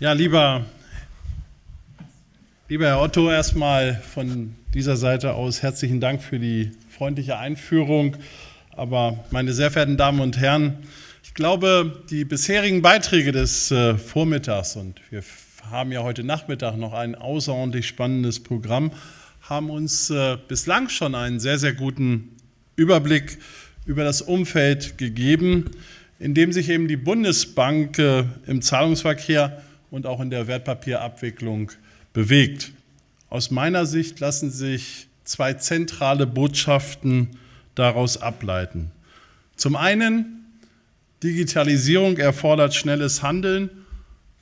Ja, lieber, lieber Herr Otto, erstmal von dieser Seite aus herzlichen Dank für die freundliche Einführung. Aber meine sehr verehrten Damen und Herren, ich glaube, die bisherigen Beiträge des äh, Vormittags, und wir haben ja heute Nachmittag noch ein außerordentlich spannendes Programm, haben uns äh, bislang schon einen sehr, sehr guten Überblick über das Umfeld gegeben, in dem sich eben die Bundesbank äh, im Zahlungsverkehr und auch in der Wertpapierabwicklung bewegt. Aus meiner Sicht lassen sich zwei zentrale Botschaften daraus ableiten. Zum einen, Digitalisierung erfordert schnelles Handeln,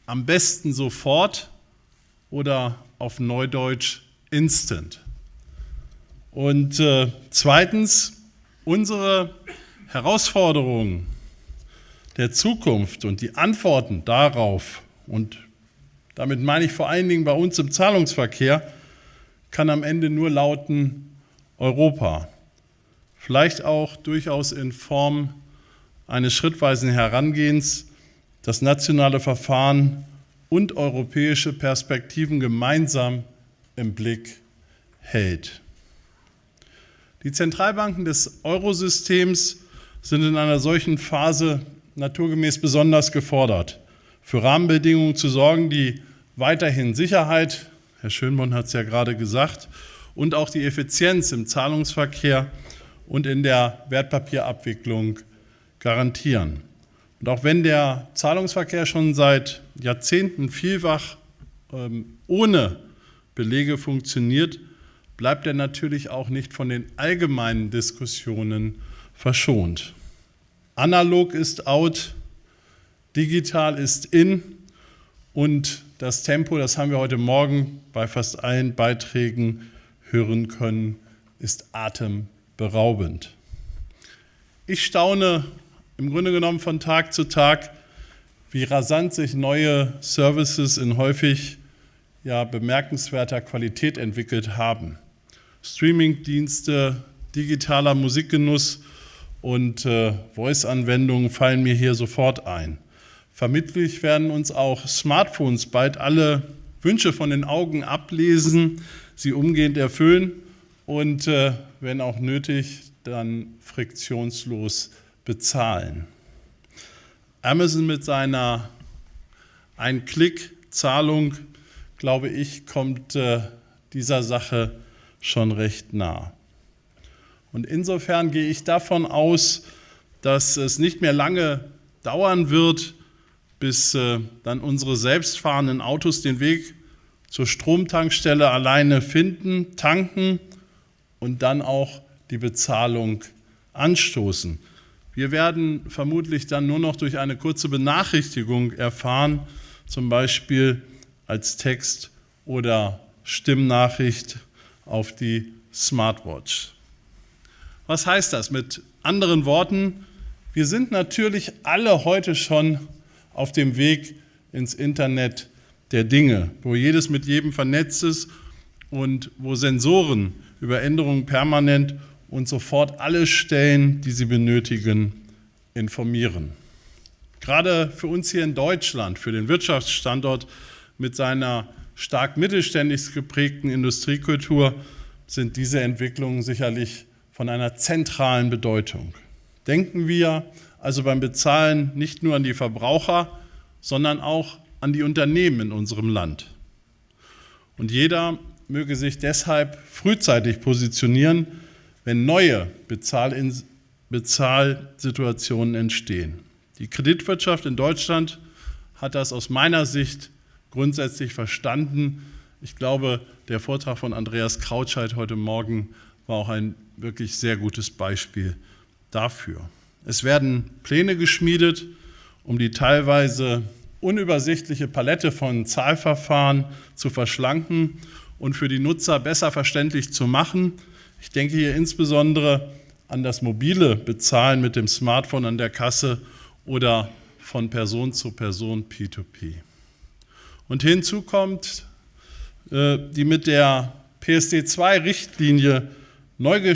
am besten sofort oder auf Neudeutsch instant. Und äh, zweitens, unsere Herausforderungen der Zukunft und die Antworten darauf, und damit meine ich vor allen Dingen bei uns im Zahlungsverkehr, kann am Ende nur lauten Europa. Vielleicht auch durchaus in Form eines schrittweisen Herangehens, das nationale Verfahren und europäische Perspektiven gemeinsam im Blick hält. Die Zentralbanken des Eurosystems sind in einer solchen Phase naturgemäß besonders gefordert, für Rahmenbedingungen zu sorgen, die weiterhin Sicherheit, Herr Schönborn hat es ja gerade gesagt, und auch die Effizienz im Zahlungsverkehr und in der Wertpapierabwicklung garantieren. Und auch wenn der Zahlungsverkehr schon seit Jahrzehnten vielfach ähm, ohne Belege funktioniert, bleibt er natürlich auch nicht von den allgemeinen Diskussionen verschont. Analog ist out, digital ist in und das Tempo, das haben wir heute Morgen bei fast allen Beiträgen hören können, ist atemberaubend. Ich staune im Grunde genommen von Tag zu Tag, wie rasant sich neue Services in häufig ja, bemerkenswerter Qualität entwickelt haben. Streamingdienste, digitaler Musikgenuss und äh, Voice-Anwendungen fallen mir hier sofort ein. Vermittlich werden uns auch Smartphones bald alle Wünsche von den Augen ablesen, sie umgehend erfüllen und, äh, wenn auch nötig, dann friktionslos bezahlen. Amazon mit seiner Ein-Klick-Zahlung, glaube ich, kommt äh, dieser Sache schon recht nah. Und insofern gehe ich davon aus, dass es nicht mehr lange dauern wird, bis äh, dann unsere selbstfahrenden Autos den Weg zur Stromtankstelle alleine finden, tanken und dann auch die Bezahlung anstoßen. Wir werden vermutlich dann nur noch durch eine kurze Benachrichtigung erfahren, zum Beispiel als Text oder Stimmnachricht auf die Smartwatch. Was heißt das? Mit anderen Worten, wir sind natürlich alle heute schon auf dem Weg ins Internet der Dinge, wo jedes mit jedem vernetzt ist und wo Sensoren über Änderungen permanent und sofort alle Stellen, die sie benötigen, informieren. Gerade für uns hier in Deutschland, für den Wirtschaftsstandort mit seiner stark mittelständisch geprägten Industriekultur, sind diese Entwicklungen sicherlich von einer zentralen Bedeutung. Denken wir also beim Bezahlen nicht nur an die Verbraucher, sondern auch an die Unternehmen in unserem Land. Und jeder möge sich deshalb frühzeitig positionieren, wenn neue Bezahlsituationen entstehen. Die Kreditwirtschaft in Deutschland hat das aus meiner Sicht grundsätzlich verstanden. Ich glaube, der Vortrag von Andreas Krautscheid heute Morgen war auch ein wirklich sehr gutes Beispiel dafür. Es werden Pläne geschmiedet, um die teilweise unübersichtliche Palette von Zahlverfahren zu verschlanken und für die Nutzer besser verständlich zu machen. Ich denke hier insbesondere an das mobile Bezahlen mit dem Smartphone an der Kasse oder von Person zu Person P2P. Und hinzu kommt äh, die mit der PSD2-Richtlinie neu,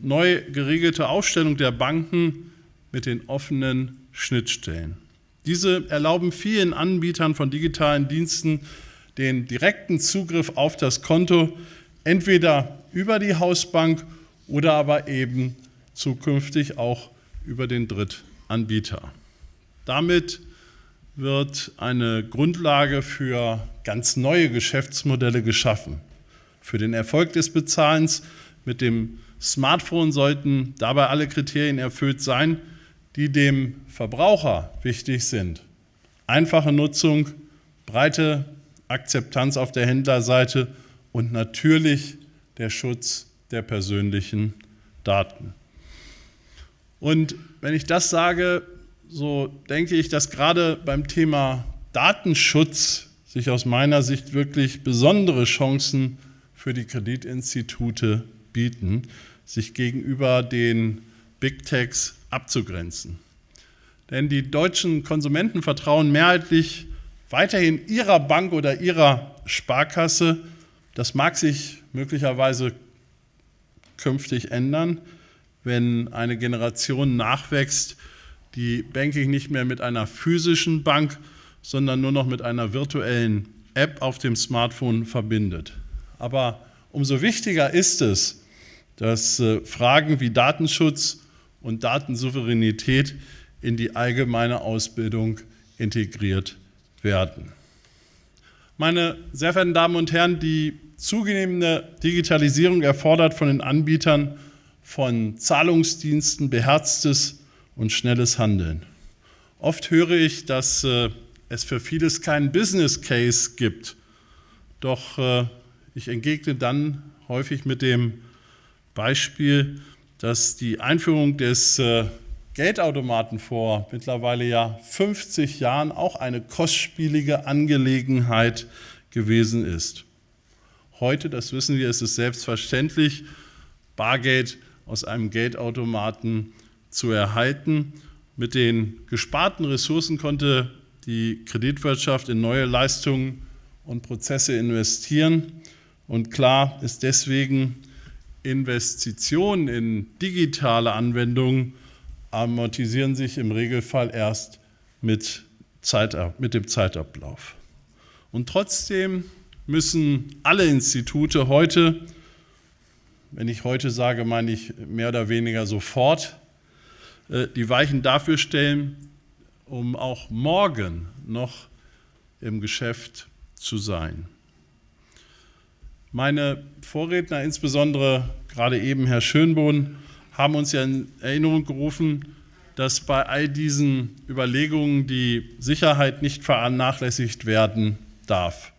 neu geregelte Aufstellung der Banken mit den offenen Schnittstellen. Diese erlauben vielen Anbietern von digitalen Diensten den direkten Zugriff auf das Konto, entweder über die Hausbank oder aber eben zukünftig auch über den Drittanbieter. Damit wird eine Grundlage für ganz neue Geschäftsmodelle geschaffen. Für den Erfolg des Bezahlens mit dem Smartphone sollten dabei alle Kriterien erfüllt sein, die dem Verbraucher wichtig sind. Einfache Nutzung, breite Akzeptanz auf der Händlerseite und natürlich der Schutz der persönlichen Daten. Und wenn ich das sage, so denke ich, dass gerade beim Thema Datenschutz sich aus meiner Sicht wirklich besondere Chancen für die Kreditinstitute bieten, sich gegenüber den Big Techs abzugrenzen. Denn die deutschen Konsumenten vertrauen mehrheitlich weiterhin ihrer Bank oder ihrer Sparkasse. Das mag sich möglicherweise künftig ändern, wenn eine Generation nachwächst, die Banking nicht mehr mit einer physischen Bank, sondern nur noch mit einer virtuellen App auf dem Smartphone verbindet. Aber umso wichtiger ist es, dass äh, Fragen wie Datenschutz und Datensouveränität in die allgemeine Ausbildung integriert werden. Meine sehr verehrten Damen und Herren, die zunehmende Digitalisierung erfordert von den Anbietern von Zahlungsdiensten beherztes und schnelles Handeln. Oft höre ich, dass äh, es für vieles keinen Business Case gibt. Doch äh, ich entgegne dann häufig mit dem Beispiel, dass die Einführung des äh, Geldautomaten vor mittlerweile ja 50 Jahren auch eine kostspielige Angelegenheit gewesen ist. Heute, das wissen wir, ist es selbstverständlich, Bargeld aus einem Geldautomaten zu erhalten. Mit den gesparten Ressourcen konnte die Kreditwirtschaft in neue Leistungen und Prozesse investieren. Und klar ist deswegen, Investitionen in digitale Anwendungen amortisieren sich im Regelfall erst mit, Zeit, mit dem Zeitablauf. Und trotzdem müssen alle Institute heute, wenn ich heute sage, meine ich mehr oder weniger sofort, äh, die Weichen dafür stellen, um auch morgen noch im Geschäft zu sein. Meine Vorredner, insbesondere gerade eben Herr Schönbohn, haben uns ja in Erinnerung gerufen, dass bei all diesen Überlegungen die Sicherheit nicht vernachlässigt werden darf.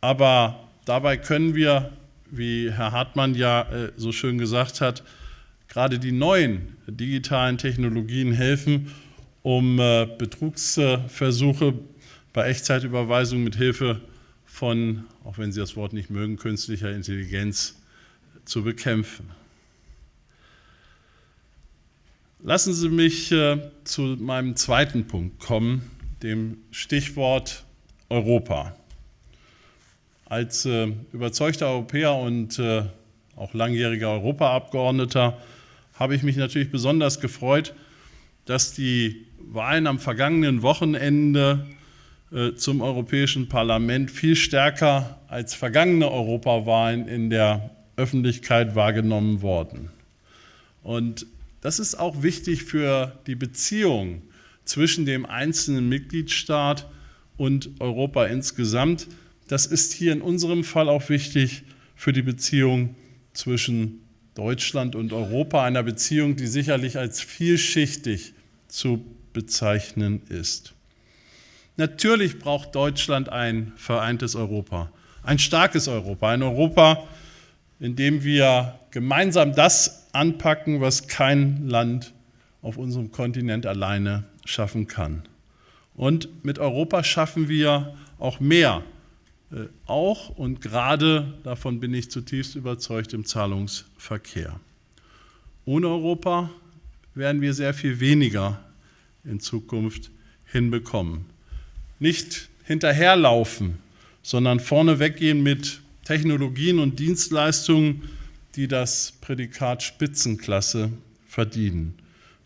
Aber dabei können wir, wie Herr Hartmann ja äh, so schön gesagt hat, gerade die neuen digitalen Technologien helfen, um äh, Betrugsversuche bei Echtzeitüberweisung mit Hilfe von, auch wenn Sie das Wort nicht mögen, künstlicher Intelligenz zu bekämpfen. Lassen Sie mich äh, zu meinem zweiten Punkt kommen, dem Stichwort Europa. Als äh, überzeugter Europäer und äh, auch langjähriger Europaabgeordneter habe ich mich natürlich besonders gefreut, dass die Wahlen am vergangenen Wochenende zum Europäischen Parlament viel stärker als vergangene Europawahlen in der Öffentlichkeit wahrgenommen worden. Und das ist auch wichtig für die Beziehung zwischen dem einzelnen Mitgliedstaat und Europa insgesamt. Das ist hier in unserem Fall auch wichtig für die Beziehung zwischen Deutschland und Europa, einer Beziehung, die sicherlich als vielschichtig zu bezeichnen ist. Natürlich braucht Deutschland ein vereintes Europa, ein starkes Europa, ein Europa, in dem wir gemeinsam das anpacken, was kein Land auf unserem Kontinent alleine schaffen kann. Und mit Europa schaffen wir auch mehr, äh, auch und gerade, davon bin ich zutiefst überzeugt, im Zahlungsverkehr. Ohne Europa werden wir sehr viel weniger in Zukunft hinbekommen nicht hinterherlaufen, sondern vorne weggehen mit Technologien und Dienstleistungen, die das Prädikat Spitzenklasse verdienen.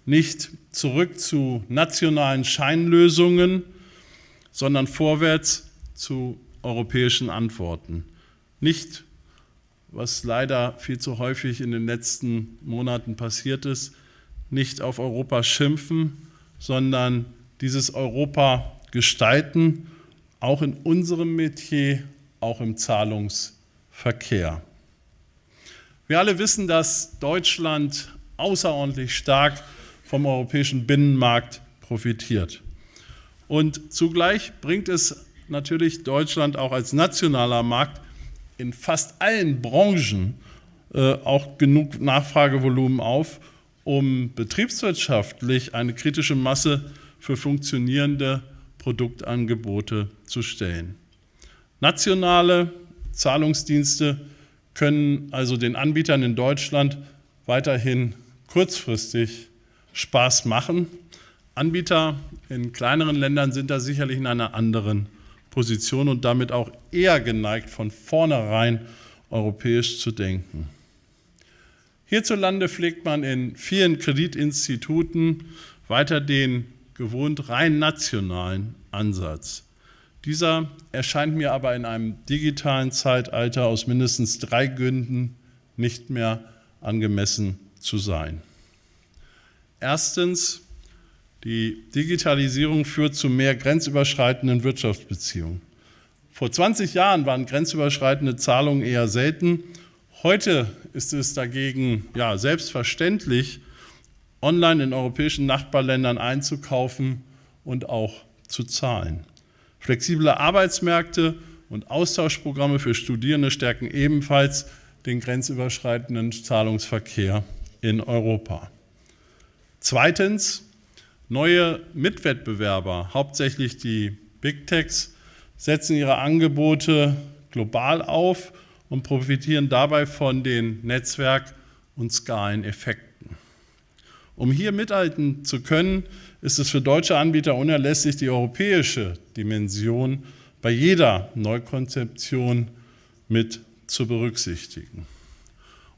nicht zurück zu nationalen Scheinlösungen, sondern vorwärts zu europäischen Antworten. Nicht, was leider viel zu häufig in den letzten Monaten passiert ist, nicht auf Europa schimpfen, sondern dieses Europa gestalten, auch in unserem Metier, auch im Zahlungsverkehr. Wir alle wissen, dass Deutschland außerordentlich stark vom europäischen Binnenmarkt profitiert. Und zugleich bringt es natürlich Deutschland auch als nationaler Markt in fast allen Branchen äh, auch genug Nachfragevolumen auf, um betriebswirtschaftlich eine kritische Masse für funktionierende Produktangebote zu stellen. Nationale Zahlungsdienste können also den Anbietern in Deutschland weiterhin kurzfristig Spaß machen. Anbieter in kleineren Ländern sind da sicherlich in einer anderen Position und damit auch eher geneigt, von vornherein europäisch zu denken. Hierzulande pflegt man in vielen Kreditinstituten weiter den gewohnt rein nationalen Ansatz. Dieser erscheint mir aber in einem digitalen Zeitalter aus mindestens drei Gründen nicht mehr angemessen zu sein. Erstens, die Digitalisierung führt zu mehr grenzüberschreitenden Wirtschaftsbeziehungen. Vor 20 Jahren waren grenzüberschreitende Zahlungen eher selten. Heute ist es dagegen ja, selbstverständlich, online in europäischen Nachbarländern einzukaufen und auch zu zahlen. Flexible Arbeitsmärkte und Austauschprogramme für Studierende stärken ebenfalls den grenzüberschreitenden Zahlungsverkehr in Europa. Zweitens, neue Mitwettbewerber, hauptsächlich die Big Techs, setzen ihre Angebote global auf und profitieren dabei von den Netzwerk- und Skaleneffekten. Um hier mithalten zu können, ist es für deutsche Anbieter unerlässlich, die europäische Dimension bei jeder Neukonzeption mit zu berücksichtigen.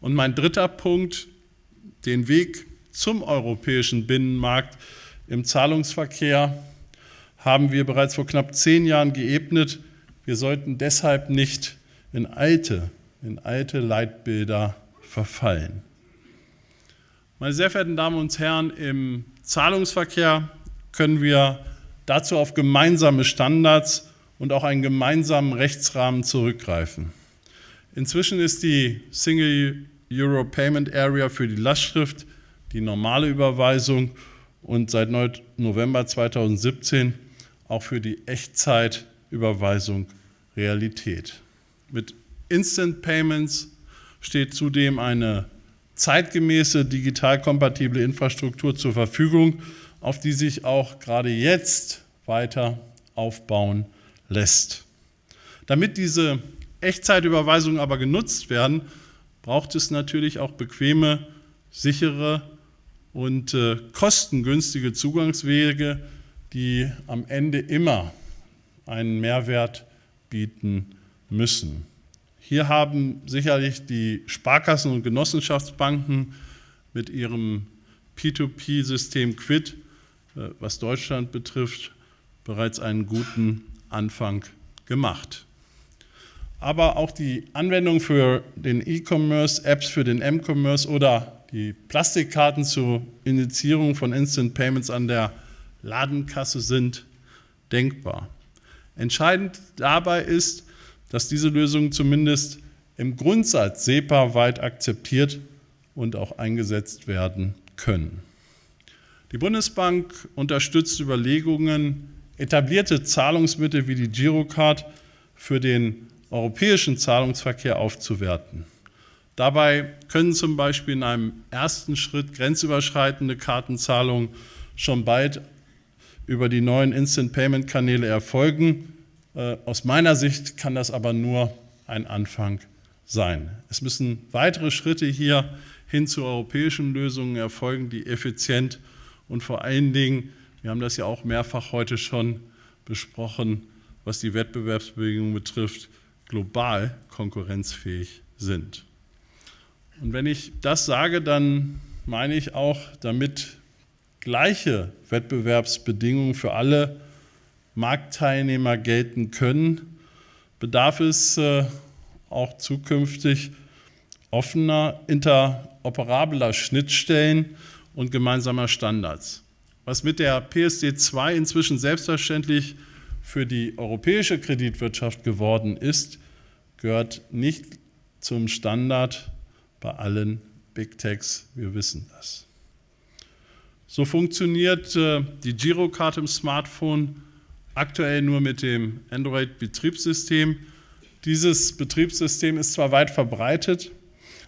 Und mein dritter Punkt, den Weg zum europäischen Binnenmarkt im Zahlungsverkehr haben wir bereits vor knapp zehn Jahren geebnet. Wir sollten deshalb nicht in alte, in alte Leitbilder verfallen. Meine sehr verehrten Damen und Herren, im Zahlungsverkehr können wir dazu auf gemeinsame Standards und auch einen gemeinsamen Rechtsrahmen zurückgreifen. Inzwischen ist die Single Euro Payment Area für die Lastschrift die normale Überweisung und seit November 2017 auch für die Echtzeitüberweisung Realität. Mit Instant Payments steht zudem eine zeitgemäße digital kompatible Infrastruktur zur Verfügung, auf die sich auch gerade jetzt weiter aufbauen lässt. Damit diese Echtzeitüberweisungen aber genutzt werden, braucht es natürlich auch bequeme, sichere und äh, kostengünstige Zugangswege, die am Ende immer einen Mehrwert bieten müssen. Hier haben sicherlich die Sparkassen und Genossenschaftsbanken mit ihrem P2P-System Quid, äh, was Deutschland betrifft, bereits einen guten Anfang gemacht. Aber auch die Anwendung für den E-Commerce, Apps für den M-Commerce oder die Plastikkarten zur Initiierung von Instant Payments an der Ladenkasse sind denkbar. Entscheidend dabei ist, dass diese Lösungen zumindest im Grundsatz SEPA-weit akzeptiert und auch eingesetzt werden können. Die Bundesbank unterstützt Überlegungen, etablierte Zahlungsmittel wie die Girocard für den europäischen Zahlungsverkehr aufzuwerten. Dabei können zum Beispiel in einem ersten Schritt grenzüberschreitende Kartenzahlungen schon bald über die neuen Instant-Payment-Kanäle erfolgen. Äh, aus meiner Sicht kann das aber nur ein Anfang sein. Es müssen weitere Schritte hier hin zu europäischen Lösungen erfolgen, die effizient und vor allen Dingen, wir haben das ja auch mehrfach heute schon besprochen, was die Wettbewerbsbedingungen betrifft, global konkurrenzfähig sind. Und wenn ich das sage, dann meine ich auch damit gleiche Wettbewerbsbedingungen für alle Marktteilnehmer gelten können, bedarf es äh, auch zukünftig offener, interoperabler Schnittstellen und gemeinsamer Standards. Was mit der PSD 2 inzwischen selbstverständlich für die europäische Kreditwirtschaft geworden ist, gehört nicht zum Standard bei allen Big Techs. Wir wissen das. So funktioniert äh, die Girocard im Smartphone aktuell nur mit dem Android-Betriebssystem. Dieses Betriebssystem ist zwar weit verbreitet,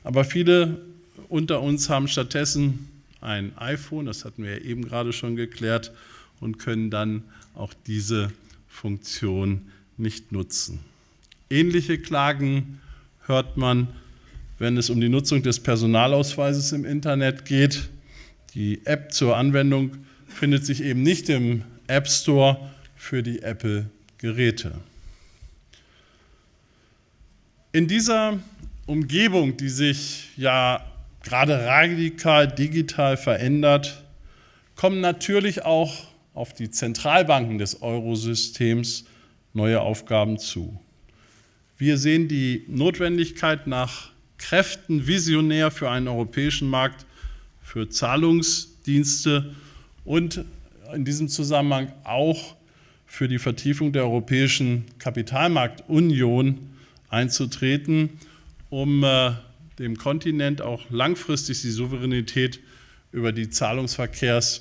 aber viele unter uns haben stattdessen ein iPhone, das hatten wir eben gerade schon geklärt, und können dann auch diese Funktion nicht nutzen. Ähnliche Klagen hört man, wenn es um die Nutzung des Personalausweises im Internet geht. Die App zur Anwendung findet sich eben nicht im App Store für die Apple-Geräte. In dieser Umgebung, die sich ja gerade radikal digital verändert, kommen natürlich auch auf die Zentralbanken des Eurosystems neue Aufgaben zu. Wir sehen die Notwendigkeit nach Kräften visionär für einen europäischen Markt für Zahlungsdienste und in diesem Zusammenhang auch für die Vertiefung der europäischen Kapitalmarktunion einzutreten, um äh, dem Kontinent auch langfristig die Souveränität über die Zahlungsverkehrs-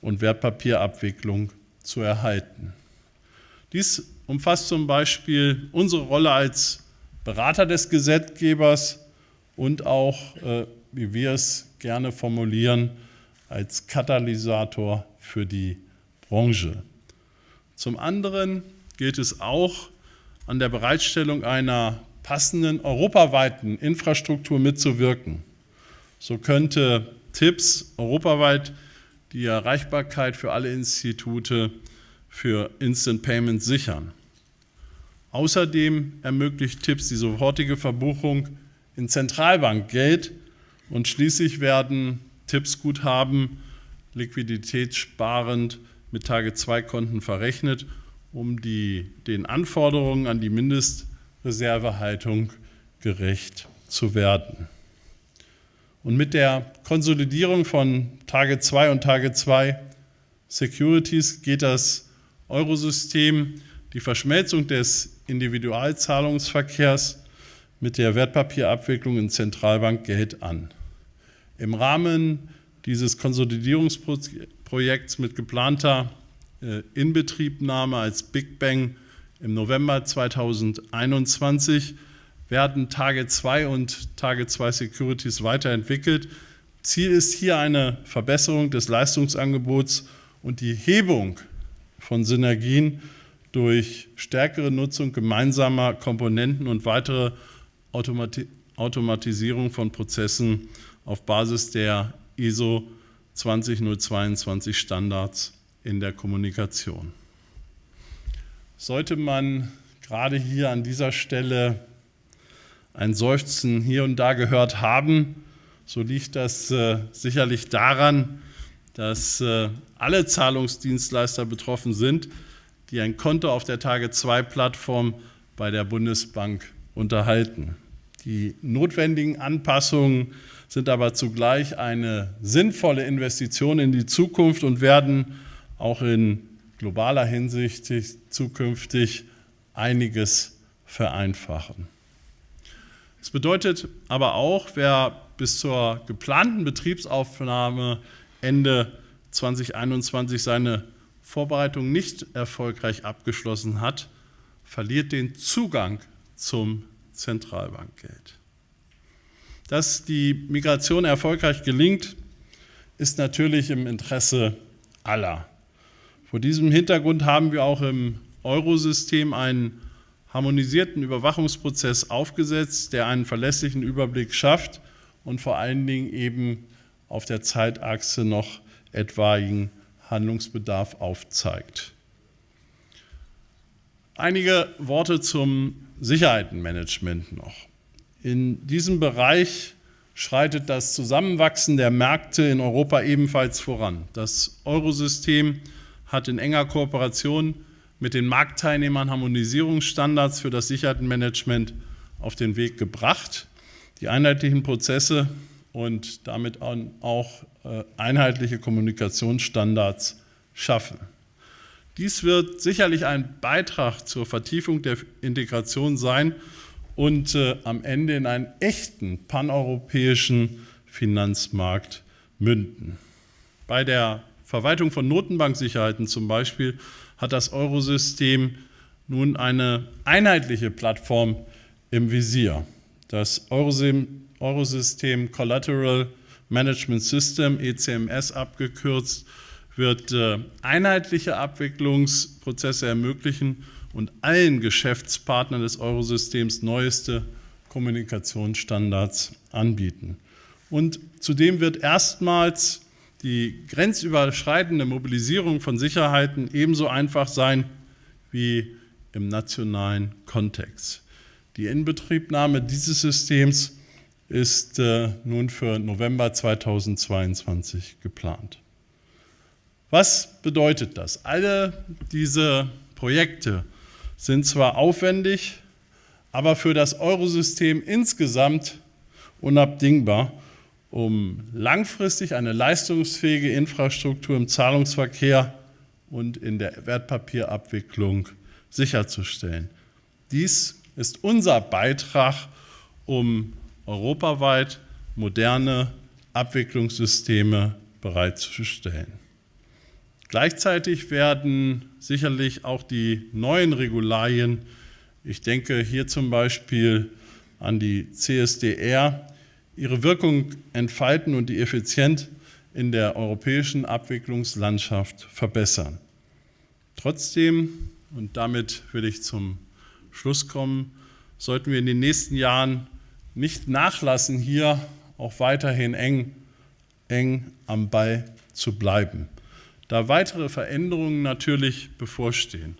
und Wertpapierabwicklung zu erhalten. Dies umfasst zum Beispiel unsere Rolle als Berater des Gesetzgebers und auch, äh, wie wir es gerne formulieren, als Katalysator für die Branche. Zum anderen gilt es auch, an der Bereitstellung einer passenden europaweiten Infrastruktur mitzuwirken. So könnte TIPS europaweit die Erreichbarkeit für alle Institute für Instant Payment sichern. Außerdem ermöglicht TIPS die sofortige Verbuchung in Zentralbankgeld und schließlich werden TIPS-Guthaben liquiditätssparend mit Tage-2-Konten verrechnet, um die, den Anforderungen an die Mindest- Reservehaltung gerecht zu werden. Und mit der Konsolidierung von Tage 2 und Tage 2 Securities geht das Eurosystem die Verschmelzung des Individualzahlungsverkehrs mit der Wertpapierabwicklung in Zentralbankgeld an. Im Rahmen dieses Konsolidierungsprojekts mit geplanter äh, Inbetriebnahme als Big Bang im November 2021 werden Tage 2 und Tage 2 Securities weiterentwickelt. Ziel ist hier eine Verbesserung des Leistungsangebots und die Hebung von Synergien durch stärkere Nutzung gemeinsamer Komponenten und weitere Automati Automatisierung von Prozessen auf Basis der ISO 20022 Standards in der Kommunikation sollte man gerade hier an dieser Stelle ein Seufzen hier und da gehört haben, so liegt das äh, sicherlich daran, dass äh, alle Zahlungsdienstleister betroffen sind, die ein Konto auf der Tage-2-Plattform bei der Bundesbank unterhalten. Die notwendigen Anpassungen sind aber zugleich eine sinnvolle Investition in die Zukunft und werden auch in globaler Hinsicht zukünftig einiges vereinfachen. Es bedeutet aber auch, wer bis zur geplanten Betriebsaufnahme Ende 2021 seine Vorbereitung nicht erfolgreich abgeschlossen hat, verliert den Zugang zum Zentralbankgeld. Dass die Migration erfolgreich gelingt, ist natürlich im Interesse aller. Vor diesem Hintergrund haben wir auch im Eurosystem einen harmonisierten Überwachungsprozess aufgesetzt, der einen verlässlichen Überblick schafft und vor allen Dingen eben auf der Zeitachse noch etwaigen Handlungsbedarf aufzeigt. Einige Worte zum Sicherheitenmanagement noch. In diesem Bereich schreitet das Zusammenwachsen der Märkte in Europa ebenfalls voran. Das Eurosystem hat in enger Kooperation mit den Marktteilnehmern Harmonisierungsstandards für das Sicherheitenmanagement auf den Weg gebracht. Die einheitlichen Prozesse und damit auch äh, einheitliche Kommunikationsstandards schaffen. Dies wird sicherlich ein Beitrag zur Vertiefung der Integration sein und äh, am Ende in einen echten paneuropäischen Finanzmarkt münden. Bei der Verwaltung von Notenbanksicherheiten zum Beispiel hat das Eurosystem nun eine einheitliche Plattform im Visier. Das Eurosystem Collateral Management System, ECMS abgekürzt, wird äh, einheitliche Abwicklungsprozesse ermöglichen und allen Geschäftspartnern des Eurosystems neueste Kommunikationsstandards anbieten. Und zudem wird erstmals die grenzüberschreitende Mobilisierung von Sicherheiten ebenso einfach sein wie im nationalen Kontext. Die Inbetriebnahme dieses Systems ist äh, nun für November 2022 geplant. Was bedeutet das? Alle diese Projekte sind zwar aufwendig, aber für das Eurosystem insgesamt unabdingbar, um langfristig eine leistungsfähige Infrastruktur im Zahlungsverkehr und in der Wertpapierabwicklung sicherzustellen. Dies ist unser Beitrag, um europaweit moderne Abwicklungssysteme bereitzustellen. Gleichzeitig werden sicherlich auch die neuen Regularien, ich denke hier zum Beispiel an die CSDR, ihre Wirkung entfalten und die Effizienz in der europäischen Abwicklungslandschaft verbessern. Trotzdem, und damit will ich zum Schluss kommen, sollten wir in den nächsten Jahren nicht nachlassen, hier auch weiterhin eng, eng am Ball zu bleiben da weitere Veränderungen natürlich bevorstehen.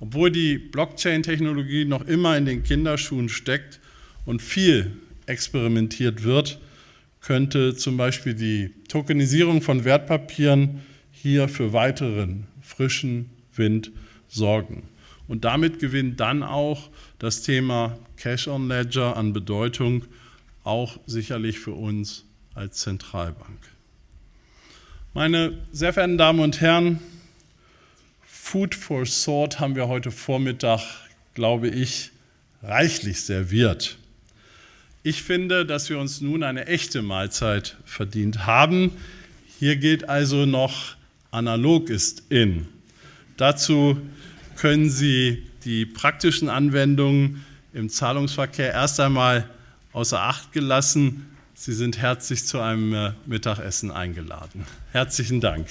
Obwohl die Blockchain-Technologie noch immer in den Kinderschuhen steckt und viel experimentiert wird, könnte zum Beispiel die Tokenisierung von Wertpapieren hier für weiteren frischen Wind sorgen. Und damit gewinnt dann auch das Thema Cash on Ledger an Bedeutung, auch sicherlich für uns als Zentralbank. Meine sehr verehrten Damen und Herren, Food for Thought haben wir heute Vormittag, glaube ich, reichlich serviert. Ich finde, dass wir uns nun eine echte Mahlzeit verdient haben. Hier gilt also noch, analog ist in. Dazu können Sie die praktischen Anwendungen im Zahlungsverkehr erst einmal außer Acht gelassen Sie sind herzlich zu einem äh, Mittagessen eingeladen. Herzlichen Dank.